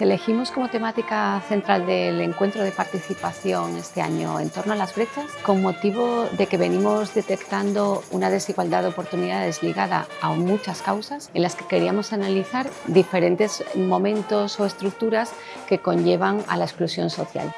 Elegimos como temática central del encuentro de participación este año en torno a las brechas con motivo de que venimos detectando una desigualdad de oportunidades ligada a muchas causas en las que queríamos analizar diferentes momentos o estructuras que conllevan a la exclusión social.